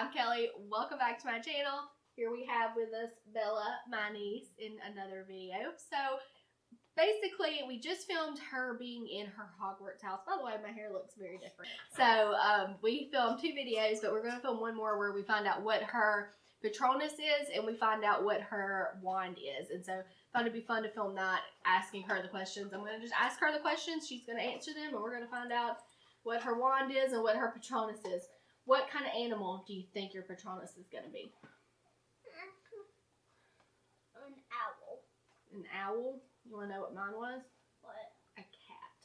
I'm Kelly. Welcome back to my channel. Here we have with us Bella, my niece, in another video. So basically, we just filmed her being in her Hogwarts house. By the way, my hair looks very different. So um, we filmed two videos, but we're going to film one more where we find out what her Patronus is and we find out what her wand is. And so thought it'd be fun to film that, asking her the questions. I'm going to just ask her the questions. She's going to answer them, and we're going to find out what her wand is and what her Patronus is. What kind of animal do you think your Patronus is going to be? An owl. An owl? You want to know what mine was? What? A cat.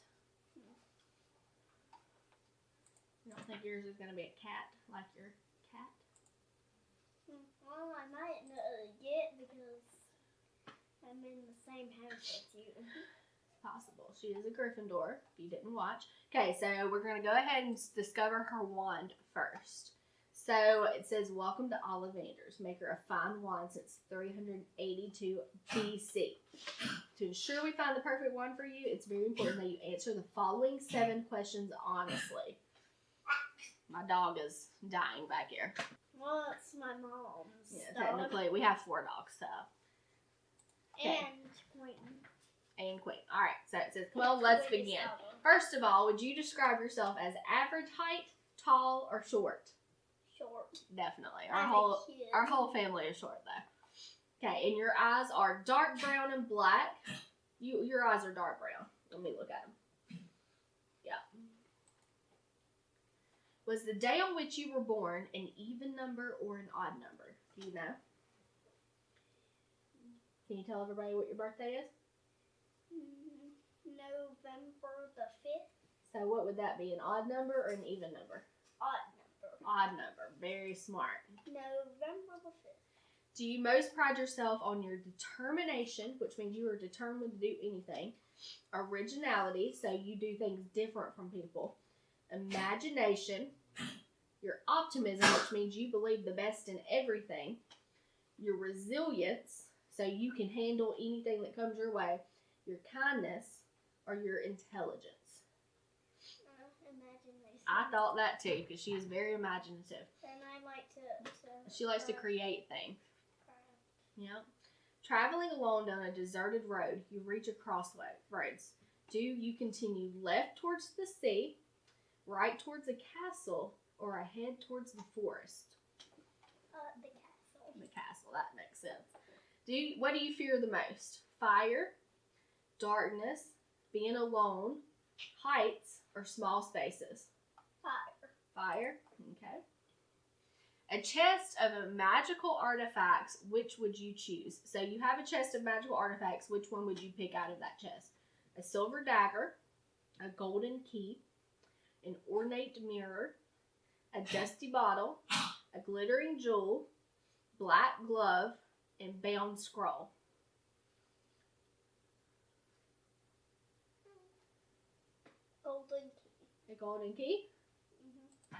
You don't think yours is going to be a cat like your cat? Well, I might not get because I'm in the same house as you. Possible. She is a Gryffindor, if you didn't watch. Okay, so we're going to go ahead and discover her wand first. So it says, Welcome to Ollivanders, maker of fine wand since 382 BC. To ensure we find the perfect wand for you, it's very important that you answer the following seven questions honestly. My dog is dying back here. Well, it's my mom's Yeah, dog. technically, we have four dogs, so. okay. And Quentin. And Queen. All right, so it says, Well, let's begin. First of all, would you describe yourself as average height, tall, or short? Short. Definitely. Our I'm whole our whole family is short though. Okay, and your eyes are dark brown and black. You your eyes are dark brown. Let me look at them. Yeah. Was the day on which you were born an even number or an odd number? Do you know? Can you tell everybody what your birthday is? November the 5th. So what would that be? An odd number or an even number? Odd number. Odd number. Very smart. November the 5th. Do you most pride yourself on your determination, which means you are determined to do anything? Originality, so you do things different from people. Imagination, your optimism, which means you believe the best in everything. Your resilience, so you can handle anything that comes your way. Your kindness, or your intelligence. Uh. I thought that too, because she is very imaginative. And I like to. to She likes to uh, create things. craft. Yep. Traveling alone down a deserted road, you reach a crossroads. Do you continue left towards the sea, right towards the castle, or ahead towards the forest? Uh, the castle. The castle, that makes sense. Do you, what do you fear the most? Fire, darkness, being alone, heights, or small spaces? Fire. Fire. Okay. A chest of magical artifacts, which would you choose? So you have a chest of magical artifacts. Which one would you pick out of that chest? A silver dagger, a golden key, an ornate mirror, a dusty bottle, a glittering jewel, black glove, and bound scroll. Golden key. A golden key. hmm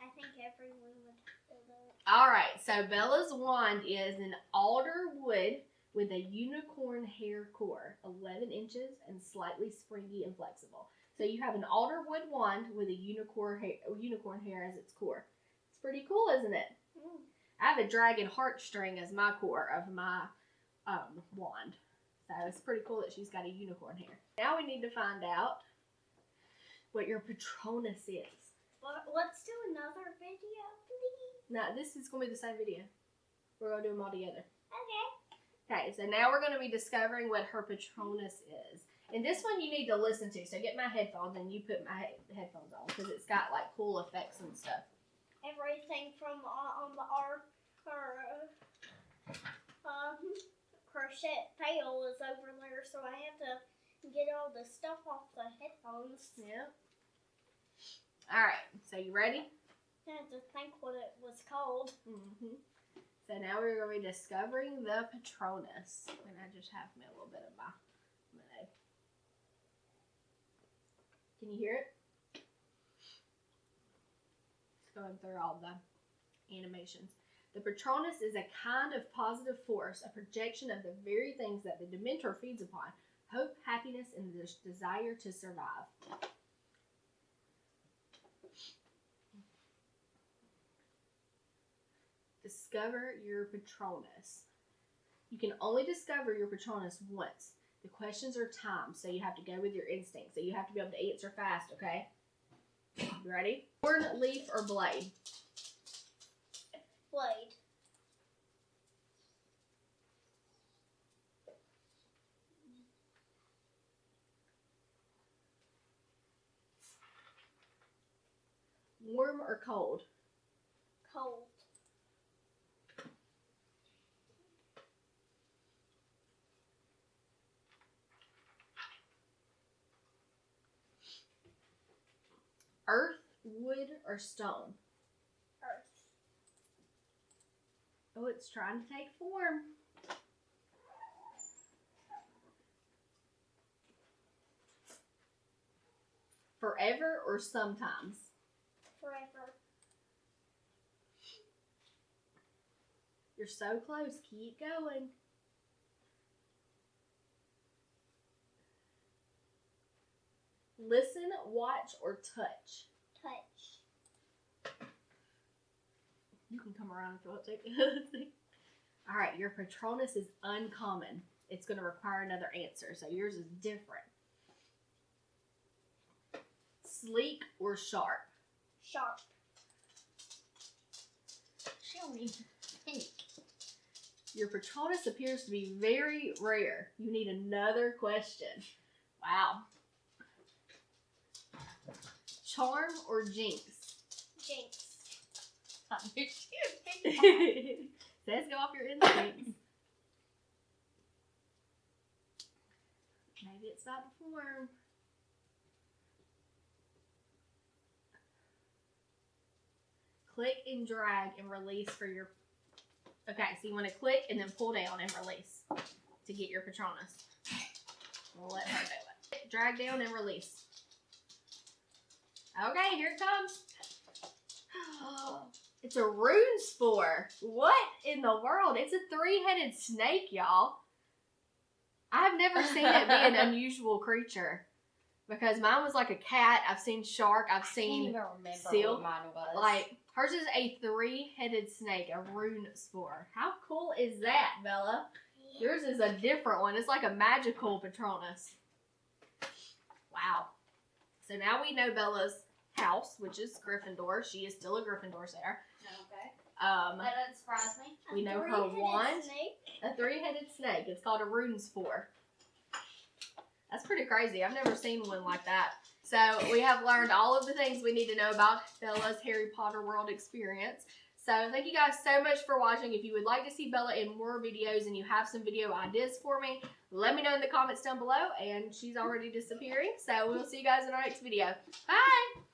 I think everyone would feel that. All right, so Bella's wand is an alder wood with a unicorn hair core, 11 inches and slightly springy and flexible. So you have an alder wood wand with a unicorn hair, unicorn hair as its core. It's pretty cool, isn't it? Mm. I have a dragon heartstring as my core of my um, wand. So it's pretty cool that she's got a unicorn hair. Now we need to find out what your Patronus is. But let's do another video, please. Now, this is going to be the same video. We're going to do them all together. Okay. Okay, so now we're going to be discovering what her Patronus is. And this one you need to listen to. So get my headphones and you put my he- headphones on because it's got like cool effects and stuff. Everything from uh, on the art uh, um, crochet tail is over there, so I have to get all the stuff off the headphones. Yeah. All right, so you ready? I had to think what it was called. Mm-hmm. So now we're going to be discovering the Patronus. And I just have me a little bit of my lemonade. Can you hear it? It's going through all the animations. The Patronus is a kind of positive force, a projection of the very things that the Dementor feeds upon hope, happiness, and the desire to survive. discover your Patronus. You can only discover your Patronus once. The questions are timed, so you have to go with your instinct. So you have to be able to answer fast, okay? You ready? Horn, leaf, or blade? Blade. Warm or cold? Cold. Earth, wood, or stone? Earth. Oh, it's trying to take form. Forever or sometimes? Forever. You're so close. Keep going. Listen, watch, or touch. Touch. You can come around if you want to. All right, your Patronus is uncommon. It's going to require another answer, so yours is different. Sleek or sharp? Sharp. She don't even think. Your Patronus appears to be very rare. You need another question. Wow. Charm or jinx? Jinx. I knew she would pick that. Says go off your instincts. Maybe it's not to form. Click and drag and release for your. Okay, so you want to click and then pull down and release to get your Patronus. We'll let her do it. Drag down and release. Okay, here it comes. It's a Runespoor. What in the world? It's a three-headed snake, y'all. I've never seen it be an unusual creature because mine was like a cat. I've seen shark. I've I can't seen even remember seal, what mine was. like hers is a three-headed snake, a Runespoor. How cool is that, Bella? Yours is a different one. It's like a magical Patronus. Wow. So now we know Bella's house, which is Gryffindor. She is still a Gryffindor, Sarah. okay. Um, That doesn't surprise me. We know her Three-headed wand. Snake. a three-headed snake. It's called a Runespoor. That's pretty crazy. I've never seen one like that. So we have learned all of the things we need to know about Bella's Harry Potter world experience. So thank you guys so much for watching. If you would like to see Bella in more videos and you have some video ideas for me, let me know in the comments down below. And she's already disappearing. So we'll see you guys in our next video. Bye!